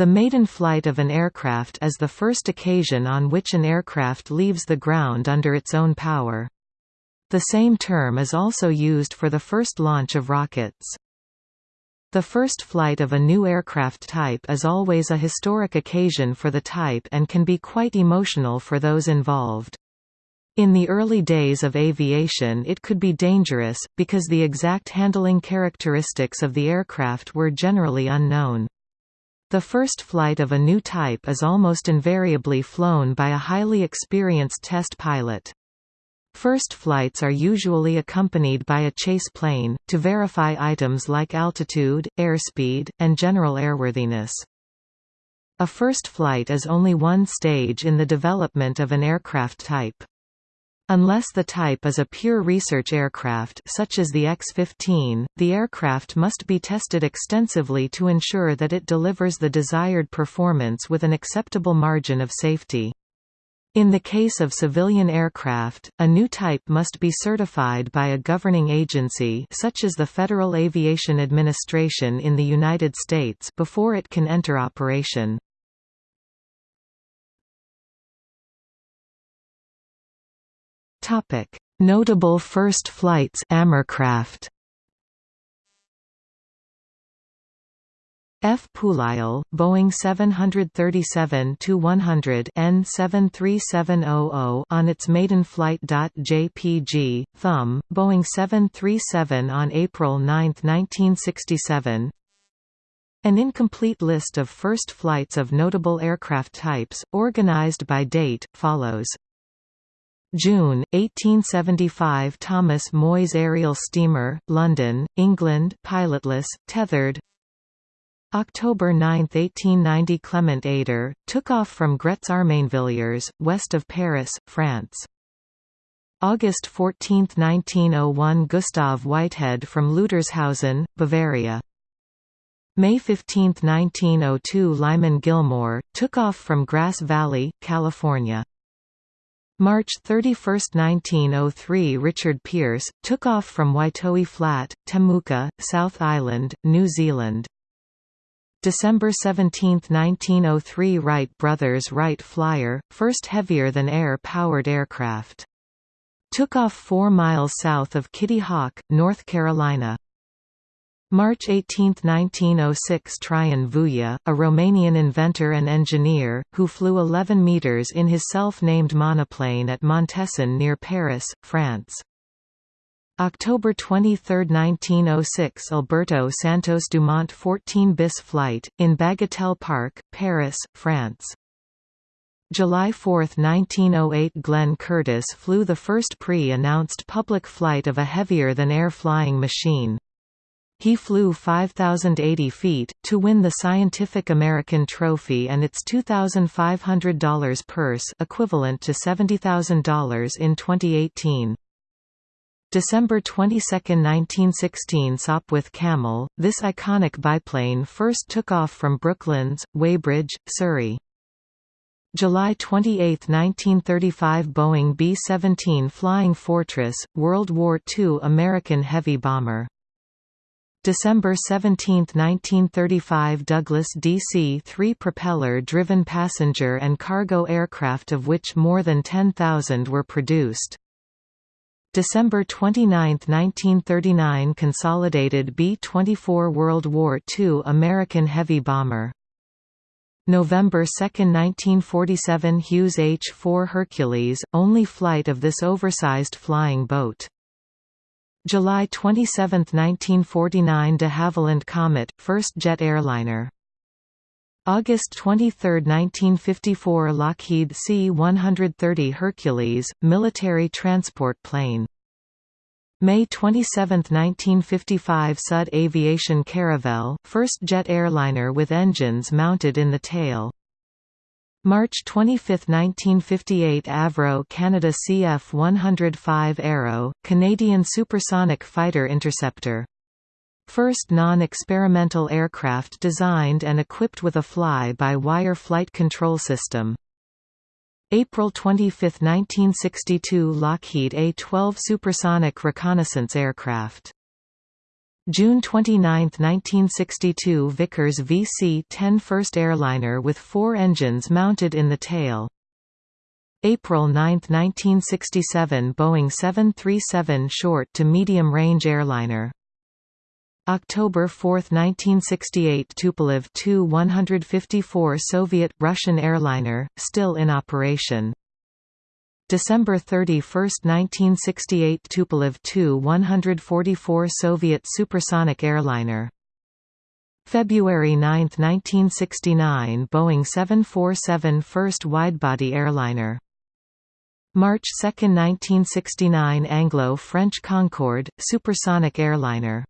The maiden flight of an aircraft is the first occasion on which an aircraft leaves the ground under its own power. The same term is also used for the first launch of rockets. The first flight of a new aircraft type is always a historic occasion for the type and can be quite emotional for those involved. In the early days of aviation it could be dangerous, because the exact handling characteristics of the aircraft were generally unknown. The first flight of a new type is almost invariably flown by a highly experienced test pilot. First flights are usually accompanied by a chase plane, to verify items like altitude, airspeed, and general airworthiness. A first flight is only one stage in the development of an aircraft type. Unless the type is a pure research aircraft such as the X-15, the aircraft must be tested extensively to ensure that it delivers the desired performance with an acceptable margin of safety. In the case of civilian aircraft, a new type must be certified by a governing agency such as the Federal Aviation Administration in the United States before it can enter operation. Topic: Notable first flights Amercraft. F. Pouliel, Boeing 737-100 N73700 on its maiden flight. JPG, Thumb, Boeing 737 on April 9, 1967 An incomplete list of first flights of notable aircraft types, organized by date, follows. June, 1875 Thomas Moy's aerial steamer, London, England pilotless, tethered October 9, 1890 Clement Ader, took off from Gretz-Armainvilliers, west of Paris, France. August 14, 1901 Gustav Whitehead from Leutershausen, Bavaria. May 15, 1902 Lyman Gilmore, took off from Grass Valley, California. March 31, 1903 Richard Pearse, took off from Waitohi Flat, Temuka, South Island, New Zealand. December 17, 1903 Wright brothers Wright Flyer, first heavier-than-air powered aircraft. Took off 4 miles south of Kitty Hawk, North Carolina. March 18, 1906 Traian Vuia, a Romanian inventor and engineer, who flew 11 metres in his self-named monoplane at Montesson near Paris, France. October 23, 1906 Alberto Santos Dumont 14 bis flight, in Bagatelle Park, Paris, France. July 4, 1908 Glenn Curtiss flew the first pre-announced public flight of a heavier-than-air flying machine. He flew 5,080 feet, to win the Scientific American Trophy and its $2,500 purse equivalent to $70,000 in 2018. December 22, 1916 Sopwith Camel, this iconic biplane first took off from Brooklands, Weybridge, Surrey. July 28, 1935 Boeing B-17 Flying Fortress, World War II American heavy bomber December 17, 1935 Douglas DC-3 propeller-driven passenger and cargo aircraft of which more than 10,000 were produced. December 29, 1939 Consolidated B-24 World War II American heavy bomber November 2, 1947 Hughes H-4 Hercules, only flight of this oversized flying boat July 27, 1949 de Havilland Comet, first jet airliner. August 23, 1954 Lockheed C-130 Hercules, military transport plane. May 27, 1955 Sud Aviation Caravelle, first jet airliner with engines mounted in the tail. March 25, 1958 Avro Canada CF-105 Arrow, Canadian supersonic fighter interceptor. First non-experimental aircraft designed and equipped with a fly-by-wire flight control system. April 25, 1962 Lockheed A-12 supersonic reconnaissance aircraft June 29, 1962 Vickers VC-10 first airliner with four engines mounted in the tail. April 9, 1967 Boeing 737 short to medium-range airliner. October 4, 1968 Tupolev Tu-154 Soviet-Russian airliner, still in operation. December 31, 1968 Tupolev Tu-144 Soviet supersonic airliner. February 9, 1969 Boeing 747 first widebody airliner. March 2, 1969 Anglo-French Concorde, supersonic airliner.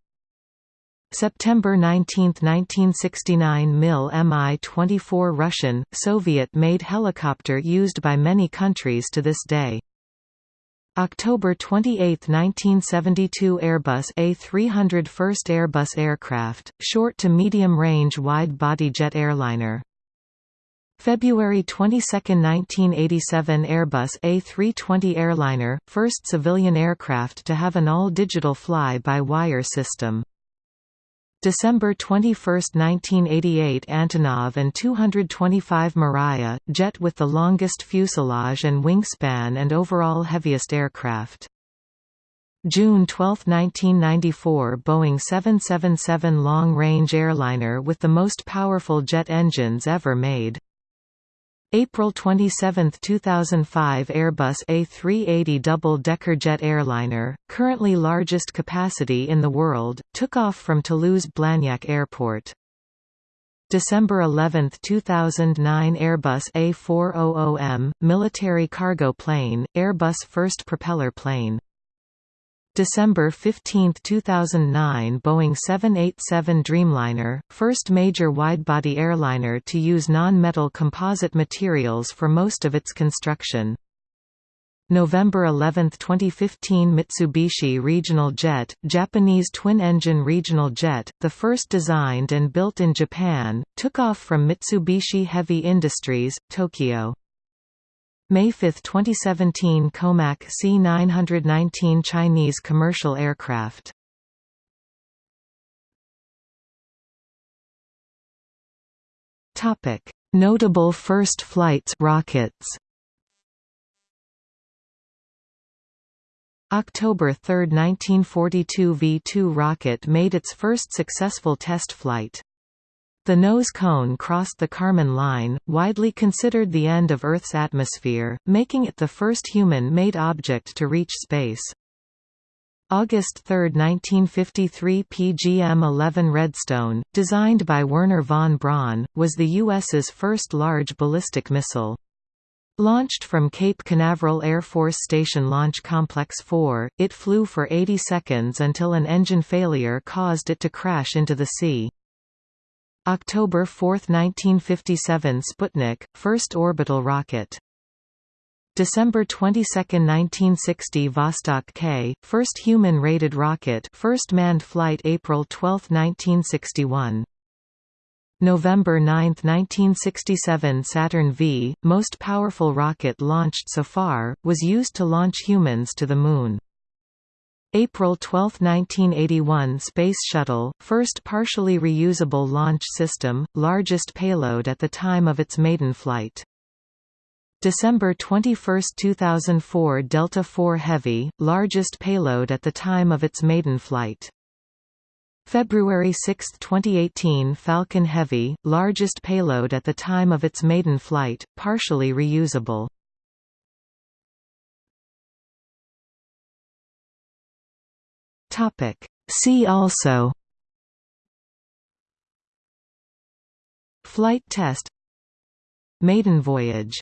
September 19, 1969 MIL Mi-24 Russian, Soviet-made helicopter used by many countries to this day. October 28, 1972 Airbus A300 first Airbus aircraft, short to medium-range wide-body jet airliner. February 22, 1987 Airbus A320 airliner, first civilian aircraft to have an all-digital fly-by-wire system. December 21, 1988 Antonov An-225 Mriya, jet with the longest fuselage and wingspan and overall heaviest aircraft. June 12, 1994 Boeing 777 long-range airliner with the most powerful jet engines ever made. April 27, 2005 Airbus A380 double-decker jet airliner, currently largest capacity in the world, took off from Toulouse-Blagnac Airport. December 11, 2009 Airbus A400M, military cargo plane, Airbus first propeller plane. December 15, 2009 Boeing 787 Dreamliner, first major widebody airliner to use non-metal composite materials for most of its construction. November 11, 2015 Mitsubishi Regional Jet, Japanese twin-engine regional jet, the first designed and built in Japan, took off from Mitsubishi Heavy Industries, Tokyo. May 5, 2017 Comac C919 Chinese commercial aircraft. Topic: Notable first flights rockets. October 3, 1942 V-2 rocket made its first successful test flight. The nose cone crossed the Kármán line, widely considered the end of Earth's atmosphere, making it the first human-made object to reach space. August 3, 1953 PGM-11 Redstone, designed by Wernher von Braun, was the U.S.'s first large ballistic missile. Launched from Cape Canaveral Air Force Station Launch Complex 4, it flew for 80 seconds until an engine failure caused it to crash into the sea. October 4, 1957 Sputnik, first orbital rocket. December 22, 1960 Vostok K, first human-rated rocket first manned flight April 12, 1961. November 9, 1967 Saturn V, most powerful rocket launched so far, was used to launch humans to the Moon. April 12, 1981 Space Shuttle, first partially reusable launch system, largest payload at the time of its maiden flight. December 21, 2004 Delta IV Heavy, largest payload at the time of its maiden flight. February 6, 2018 Falcon Heavy, largest payload at the time of its maiden flight, partially reusable. Topic. See also Flight test Maiden voyage